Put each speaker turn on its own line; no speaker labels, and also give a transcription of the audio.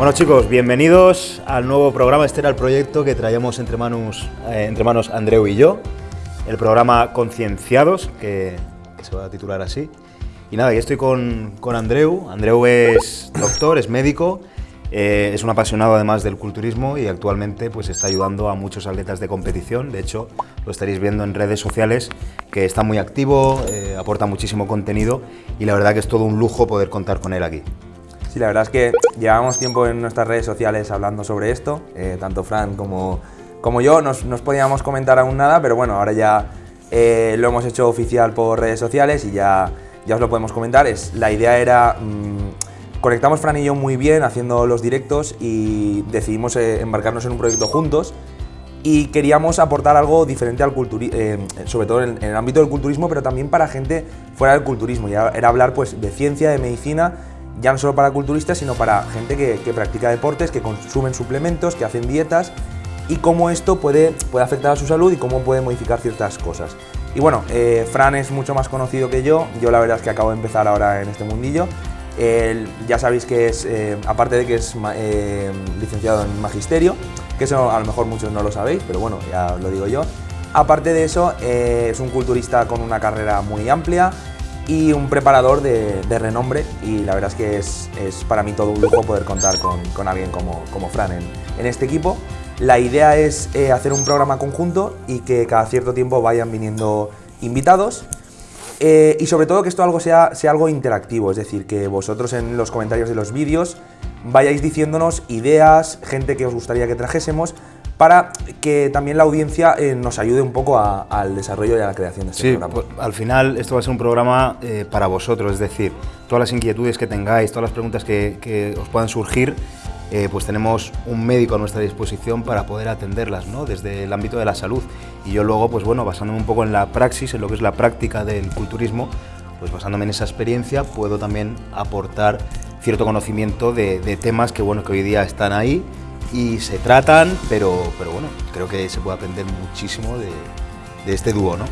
Bueno chicos, bienvenidos al nuevo programa. Este era el proyecto que traíamos entre manos, eh, entre manos Andreu y yo. El programa Concienciados, que, se va a titular así. Y nada, aquí estoy con, con Andreu. Andreu es doctor, es médico, eh, es un apasionado además del culturismo y actualmente pues está ayudando a muchos atletas de competición. De hecho, lo estaréis viendo en redes sociales, que está muy activo, eh, aporta muchísimo contenido y la verdad que es todo un lujo poder contar con él aquí.
Sí, la verdad es que llevamos tiempo en nuestras redes sociales hablando sobre esto, eh, tanto Fran como, como yo, nos, nos podíamos comentar aún nada, pero bueno, ahora ya lo hemos hecho oficial por redes sociales y ya, ya os lo podemos comentar. Es, la idea era, mm, conectamos Fran y yo muy bien haciendo los directos y decidimos eh, embarcarnos en un proyecto juntos y queríamos aportar algo diferente al culturismo, sobre todo en, el ámbito del culturismo, pero también para gente fuera del culturismo. Era hablar pues, de ciencia, de medicina ya no solo para culturistas, sino para gente que, practica deportes, que consumen suplementos, que hacen dietas y cómo esto puede, puede afectar a su salud y cómo puede modificar ciertas cosas. Y bueno, eh, Fran es mucho más conocido que yo, yo la verdad es que acabo de empezar ahora en este mundillo. Ya sabéis que es, eh, aparte de que es eh, licenciado en Magisterio, que eso a lo mejor muchos no lo sabéis, pero bueno, ya lo digo yo. Aparte de eso, es un culturista con una carrera muy amplia, y un preparador de, renombre y la verdad es que es, para mí todo un lujo poder contar con, alguien como, como Fran en, este equipo. La idea es eh, hacer un programa conjunto y que cada cierto tiempo vayan viniendo invitados eh, y sobre todo que esto algo sea, sea algo interactivo, es decir, que vosotros en los comentarios de los vídeos vayáis diciéndonos ideas, gente que os gustaría que trajésemos, para que también la audiencia eh, nos ayude un poco al desarrollo y a la creación de este programa.
Pues, al final esto va a ser un programa eh, para vosotros, es decir, todas las inquietudes que tengáis, todas las preguntas que, os puedan surgir, eh, pues tenemos un médico a nuestra disposición para poder atenderlas, ¿no? Desde el ámbito de la salud. Y yo luego, pues bueno, basándome un poco en la praxis, en lo que es la práctica del culturismo, pues basándome en esa experiencia, puedo también aportar cierto conocimiento de, temas que, bueno, que hoy día están ahí y se tratan, pero, pero bueno, creo que se puede aprender muchísimo de, de este dúo, ¿no?